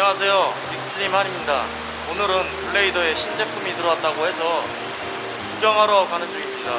안녕하세요. 빅스트림 한입니다. 오늘은 블레이더의 신제품이 들어왔다고 해서 구경하러 가는 중입니다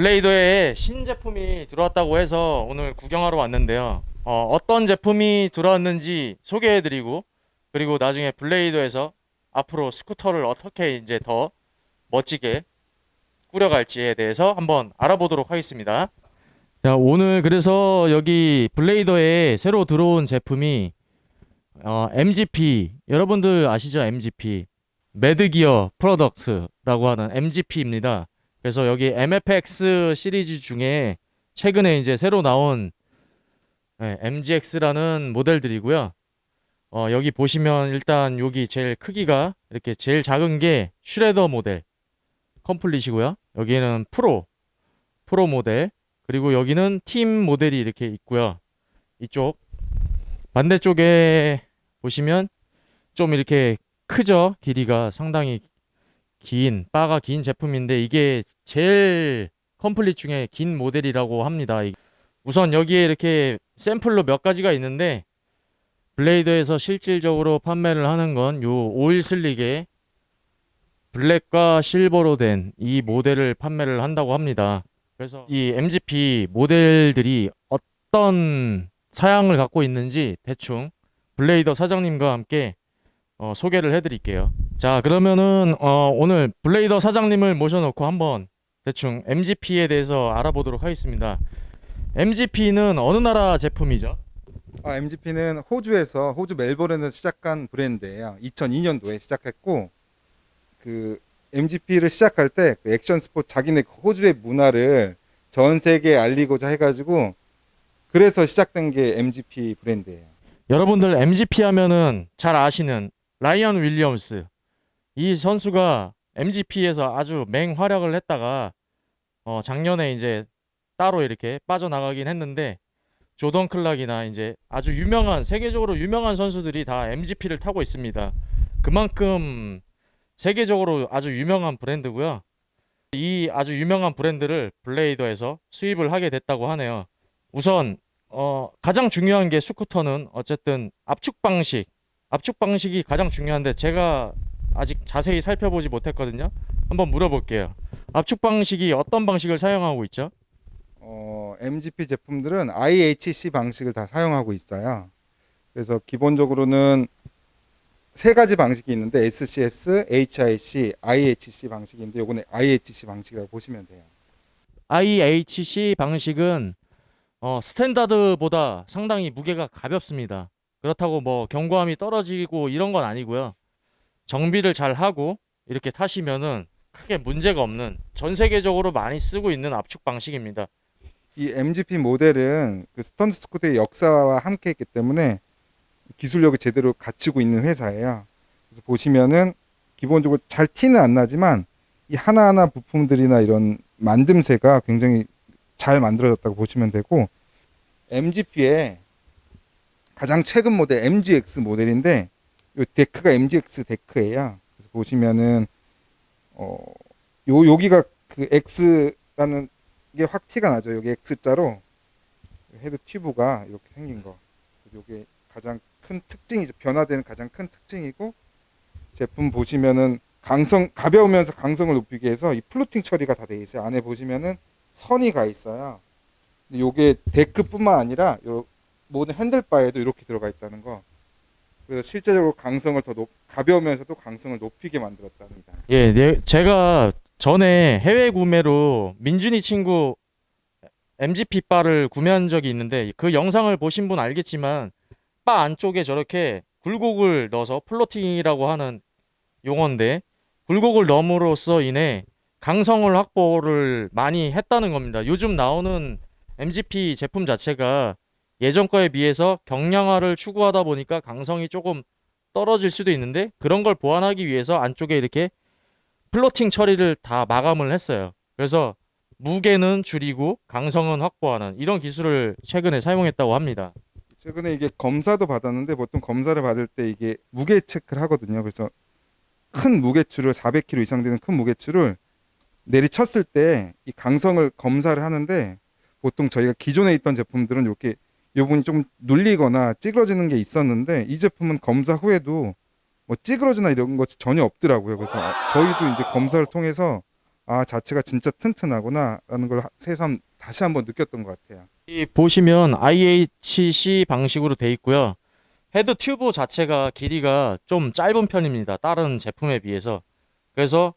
블레이더의 신제품이 들어왔다고 해서 오늘 구경하러 왔는데요 어, 어떤 제품이 들어왔는지 소개해드리고 그리고 나중에 블레이더에서 앞으로 스쿠터를 어떻게 이제 더 멋지게 꾸려갈지에 대해서 한번 알아보도록 하겠습니다. 자, 오늘 그래서 여기 블레이더에 새로 들어온 제품이 어, MGP 여러분들 아시죠? MGP Madd Gear Product라고 하는 MGP입니다. 그래서 여기 MFX 시리즈 중에 최근에 이제 새로 나온 네, MGX라는 모델들이고요. 어, 여기 보시면 일단 여기 제일 크기가 이렇게 제일 작은 게 Shredder 모델 complete이고요. 여기는 프로 프로 모델 그리고 여기는 팀 모델이 이렇게 있고요. 이쪽 반대쪽에 보시면 좀 이렇게 크죠. 길이가 상당히 긴 바가 긴 제품인데 이게 제일 컴플릿 중에 긴 모델이라고 합니다. 이- 우선 여기에 이렇게 샘플로 몇 가지가 있는데 블레이더에서 실질적으로 판매를 하는 건 요 오일 슬릭의 블랙과 실버로 된 이 모델을 판매를 한다고 합니다. 그래서 이 MGP 모델들이 어떤 사양을 갖고 있는지 대충 블레이더 사장님과 함께 어, 소개를 해드릴게요. 자, 그러면은 어, 오늘 블레이더 사장님을 모셔놓고 한번 대충 MGP에 대해서 알아보도록 하겠습니다. MGP는 어느 나라 제품이죠? 아, MGP는 호주에서 호주 멜버른에서 시작한 브랜드예요. 2002년도에 시작했고 그 MGP를 시작할 때 그 액션 스포츠 자기네 그 호주의 문화를 전 세계에 알리고자 해가지고 그래서 시작된 게 MGP 브랜드예요. 여러분들 MGP 하면은 잘 아시는 라이언 윌리엄스 이 선수가 MGP에서 아주 맹활약을 했다가 어 작년에 이제 따로 이렇게 빠져나가긴 했는데 조던 클락이나 이제 아주 유명한 세계적으로 유명한 선수들이 다 MGP를 타고 있습니다. 그만큼 세계적으로 아주 유명한 브랜드고요. 이 아주 유명한 브랜드를 블레이더에서 수입을 하게 됐다고 하네요. 우선 어, 가장 중요한 게 스쿠터는 어쨌든 압축 방식. 압축 방식이 가장 중요한데 제가 아직 자세히 살펴보지 못했거든요. 한번 물어볼게요. 압축 방식이 어떤 방식을 사용하고 있죠? 어, MGP 제품들은 IHC 방식을 다 사용하고 있어요. 그래서 기본적으로는 세 가지 방식이 있는데 SCS, HIC, IHC 방식인데 요거는 IHC 방식이라고 보시면 돼요. IHC 방식은 어, 스탠다드보다 상당히 무게가 가볍습니다. 그렇다고 뭐 견고함이 떨어지고 이런 건 아니고요. 정비를 잘 하고 이렇게 타시면은 크게 문제가 없는 전 세계적으로 많이 쓰고 있는 압축 방식입니다. 이 MGP 모델은 그 스턴트 스쿠터의 역사와 함께 했기 때문에 기술력을 제대로 갖추고 있는 회사예요. 그래서 보시면은 기본적으로 잘 티는 안 나지만 이 하나하나 부품들이나 이런 만듦새가 굉장히 잘 만들어졌다고 보시면 되고 MGP의 가장 최근 모델 MGX 모델인데 이 데크가 MGX 데크예요. 그래서 보시면은 어, 요 여기가 그 X라는 이게 확 티가 나죠. 여기 X자로 헤드 튜브가 이렇게 생긴 거. 이게 가장 큰 특징이죠. 변화되는 가장 큰 특징이고 제품 보시면은 강성 가벼우면서 강성을 높이기 위해서 이 fluting 처리가 다 돼 있어요. 안에 보시면은 선이 가 있어요. 요게 데크뿐만 아니라 요 모든 핸들바에도 이렇게 들어가 있다는 거. 그래서 실제적으로 강성을 더 높, 가벼우면서도 강성을 높이게 만들었답니다. 예, 네, 제가 전에 해외 구매로 민준이 친구 MGP 바를 구매한 적이 있는데 그 영상을 보신 분 알겠지만 바 안쪽에 저렇게 굴곡을 넣어서 플로팅이라고 하는 용어인데 굴곡을 넣음으로써 인해 강성을 확보를 많이 했다는 겁니다. 요즘 나오는 MGP 제품 자체가 예전 거에 비해서 경량화를 추구하다 보니까 강성이 조금 떨어질 수도 있는데 그런 걸 보완하기 위해서 안쪽에 이렇게 플로팅 처리를 다 마감을 했어요. 그래서 무게는 줄이고 강성은 확보하는 이런 기술을 최근에 사용했다고 합니다. 최근에 이게 검사도 받았는데 보통 검사를 받을 때 이게 무게 체크를 하거든요. 그래서 큰 무게추를 400kg 이상 되는 큰 무게추를 내리쳤을 때 이 강성을 검사를 하는데 보통 저희가 기존에 있던 제품들은 이렇게 이 부분이 좀 눌리거나 찌그러지는 게 있었는데 이 제품은 검사 후에도 뭐 찌그러지나 이런 것이 전혀 없더라고요. 그래서 저희도 이제 검사를 통해서 아 자체가 진짜 튼튼하구나라는 걸 새삼 다시 한번 느꼈던 것 같아요. 이 보시면 IHC 방식으로 돼 있고요. 헤드 튜브 자체가 길이가 좀 짧은 편입니다. 다른 제품에 비해서. 그래서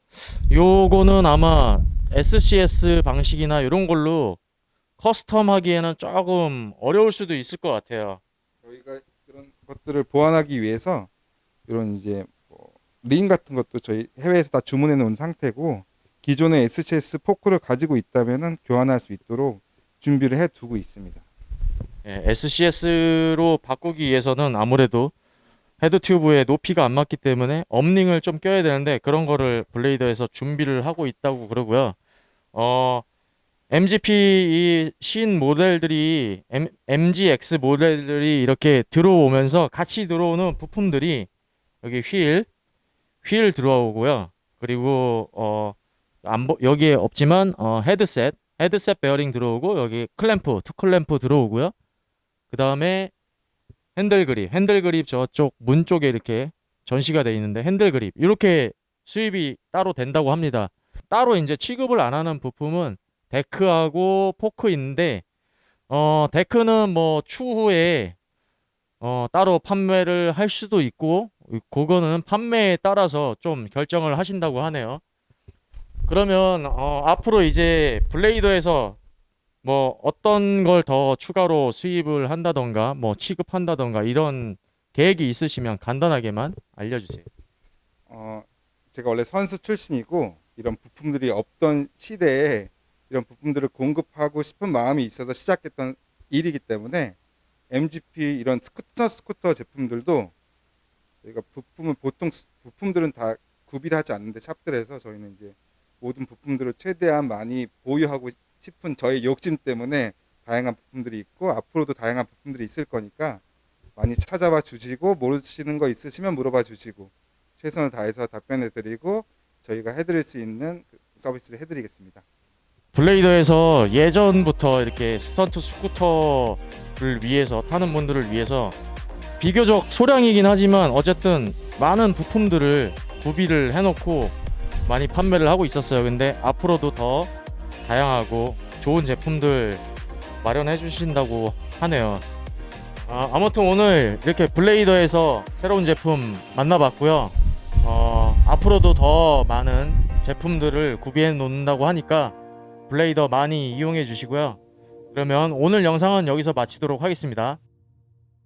요거는 아마 SCS 방식이나 이런 걸로 custom 하기에는 조금 어려울 수도 있을 것 같아요. 저희가 그런 것들을 보완하기 위해서 이런 이제 뭐링 같은 것도 저희 해외에서 다 주문해 놓은 상태고 기존의 SCS 포크를 가지고 있다면은 교환할 수 있도록 준비를 해 두고 있습니다. 예, SCS로 바꾸기 위해서는 아무래도 헤드 튜브의 높이가 안 맞기 때문에 업링을 좀 껴야 되는데 그런 거를 블레이더에서 준비를 하고 있다고 그러고요. 어, MGP 이 신 모델들이 M, MGX 모델들이 이렇게 들어오면서 같이 들어오는 부품들이 여기 휠, 휠 들어오고요. 그리고 어, 안 보, 여기에 없지만 어, 헤드셋, 헤드셋 베어링 들어오고 여기 클램프, 투 클램프 들어오고요. 그 다음에 핸들 그립, 핸들 그립 저쪽 문 쪽에 이렇게 전시가 돼 있는데 핸들 그립 이렇게 수입이 따로 된다고 합니다. 따로 이제 취급을 안 하는 부품은 데크하고 포크 있는데 어 데크는 뭐 추후에 어 따로 판매를 할 수도 있고 그거는 판매에 따라서 좀 결정을 하신다고 하네요. 그러면 어 앞으로 이제 블레이더에서 뭐 어떤 걸 더 추가로 수입을 한다던가 뭐 취급한다던가 이런 계획이 있으시면 간단하게만 알려주세요. 어, 제가 원래 선수 출신이고 이런 부품들이 없던 시대에 이런 부품들을 공급하고 싶은 마음이 있어서 시작했던 일이기 때문에 MGP 이런 스쿠터 스쿠터 제품들도 저희가 부품은 보통 스- 부품들은 다 구비를 하지 않는데 샵들에서 저희는 이제 모든 부품들을 최대한 많이 보유하고 싶은 저의 욕심 때문에 다양한 부품들이 있고 앞으로도 다양한 부품들이 있을 거니까 많이 찾아봐 주시고 모르시는 거 있으시면 물어봐 주시고 최선을 다해서 답변해 드리고 저희가 해드릴 수 있는 그 서비스를 해드리겠습니다. 블레이더에서 예전부터 이렇게 스턴트 스쿠터를 위해서 타는 분들을 위해서 비교적 소량이긴 하지만 어쨌든 많은 부품들을 구비를 해놓고 많이 판매를 하고 있었어요. 근데 앞으로도 더 다양하고 좋은 제품들 마련해 주신다고 하네요. 아, 아무튼 오늘 이렇게 블레이더에서 새로운 제품 만나봤고요. 어, 앞으로도 더 많은 제품들을 구비해 놓는다고 하니까 블레이더 많이 이용해 주시고요. 그러면 오늘 영상은 여기서 마치도록 하겠습니다.